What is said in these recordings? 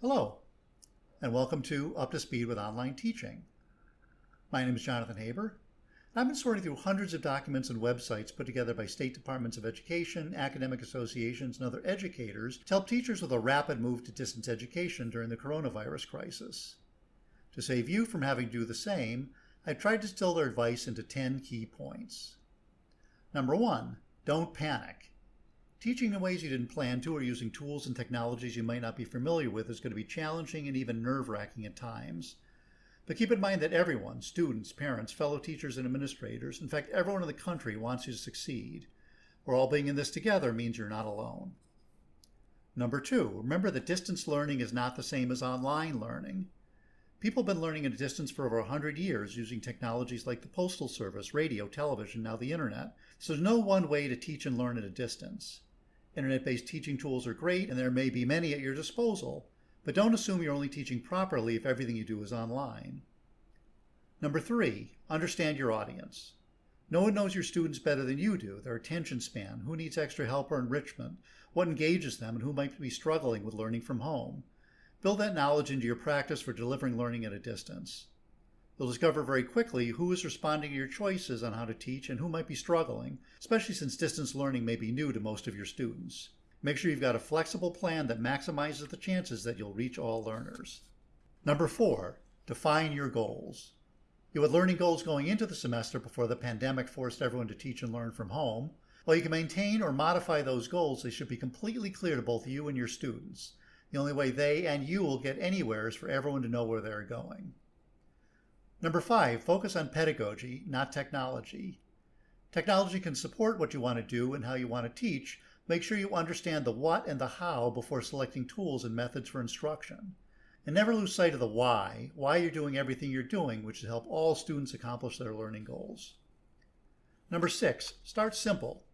Hello, and welcome to Up to Speed with Online Teaching. My name is Jonathan Haber. And I've been sorting through hundreds of documents and websites put together by state departments of education, academic associations, and other educators to help teachers with a rapid move to distance education during the coronavirus crisis. To save you from having to do the same, I've tried to distill their advice into 10 key points. Number one, don't panic. Teaching in ways you didn't plan to or using tools and technologies you might not be familiar with is going to be challenging and even nerve-wracking at times. But keep in mind that everyone, students, parents, fellow teachers, and administrators, in fact, everyone in the country wants you to succeed. We're all being in this together means you're not alone. Number two, remember that distance learning is not the same as online learning. People have been learning at a distance for over 100 years using technologies like the Postal Service, radio, television, now the internet. So there's no one way to teach and learn at a distance. Internet-based teaching tools are great and there may be many at your disposal, but don't assume you're only teaching properly if everything you do is online. Number three, understand your audience. No one knows your students better than you do, their attention span, who needs extra help or enrichment, what engages them, and who might be struggling with learning from home. Build that knowledge into your practice for delivering learning at a distance. You'll discover very quickly who is responding to your choices on how to teach and who might be struggling, especially since distance learning may be new to most of your students. Make sure you've got a flexible plan that maximizes the chances that you'll reach all learners. Number four, define your goals. You had learning goals going into the semester before the pandemic forced everyone to teach and learn from home. While you can maintain or modify those goals, they should be completely clear to both you and your students. The only way they and you will get anywhere is for everyone to know where they're going. Number five, focus on pedagogy, not technology. Technology can support what you want to do and how you want to teach. Make sure you understand the what and the how before selecting tools and methods for instruction. And never lose sight of the why, why you're doing everything you're doing, which will help all students accomplish their learning goals. Number six, start simple.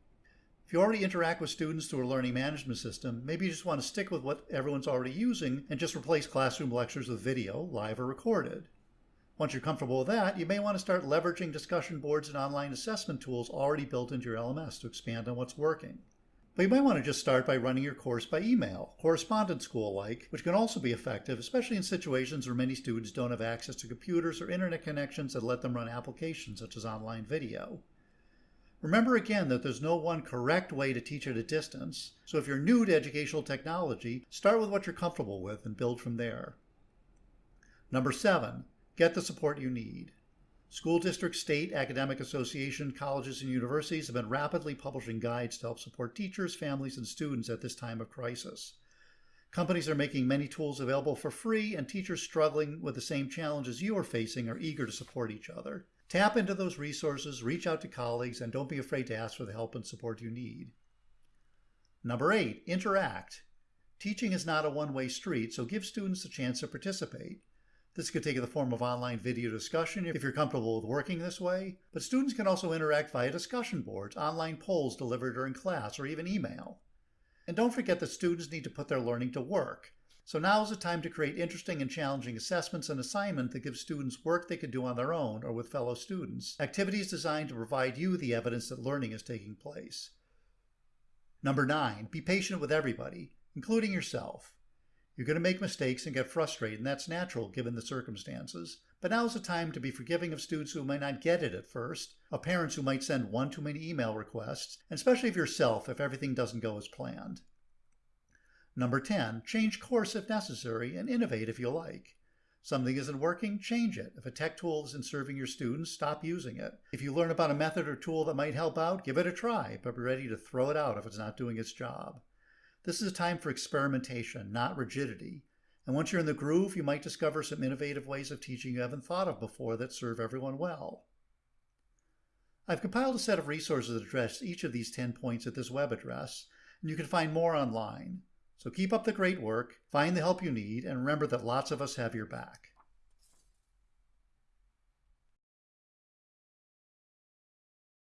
If you already interact with students through a learning management system, maybe you just want to stick with what everyone's already using and just replace classroom lectures with video, live or recorded. Once you're comfortable with that, you may want to start leveraging discussion boards and online assessment tools already built into your LMS to expand on what's working. But you might want to just start by running your course by email, correspondence school-like, which can also be effective, especially in situations where many students don't have access to computers or internet connections that let them run applications such as online video. Remember again that there's no one correct way to teach at a distance, so if you're new to educational technology, start with what you're comfortable with and build from there. Number seven, get the support you need. School districts, state, academic association, colleges, and universities have been rapidly publishing guides to help support teachers, families, and students at this time of crisis. Companies are making many tools available for free, and teachers struggling with the same challenges you are facing are eager to support each other. Tap into those resources, reach out to colleagues, and don't be afraid to ask for the help and support you need. Number eight, interact. Teaching is not a one-way street, so give students a chance to participate. This could take the form of online video discussion if you're comfortable with working this way, but students can also interact via discussion boards, online polls delivered during class, or even email. And don't forget that students need to put their learning to work. So now is the time to create interesting and challenging assessments and assignments that give students work they could do on their own or with fellow students, activities designed to provide you the evidence that learning is taking place. Number nine, be patient with everybody, including yourself. You're going to make mistakes and get frustrated, and that's natural given the circumstances. But now is the time to be forgiving of students who might not get it at first, of parents who might send one too many email requests, and especially of yourself if everything doesn't go as planned. Number 10, change course if necessary and innovate if you like. Something isn't working, change it. If a tech tool isn't serving your students, stop using it. If you learn about a method or tool that might help out, give it a try, but be ready to throw it out if it's not doing its job. This is a time for experimentation, not rigidity. And once you're in the groove, you might discover some innovative ways of teaching you haven't thought of before that serve everyone well. I've compiled a set of resources that address each of these 10 points at this web address, and you can find more online. So keep up the great work, find the help you need, and remember that lots of us have your back.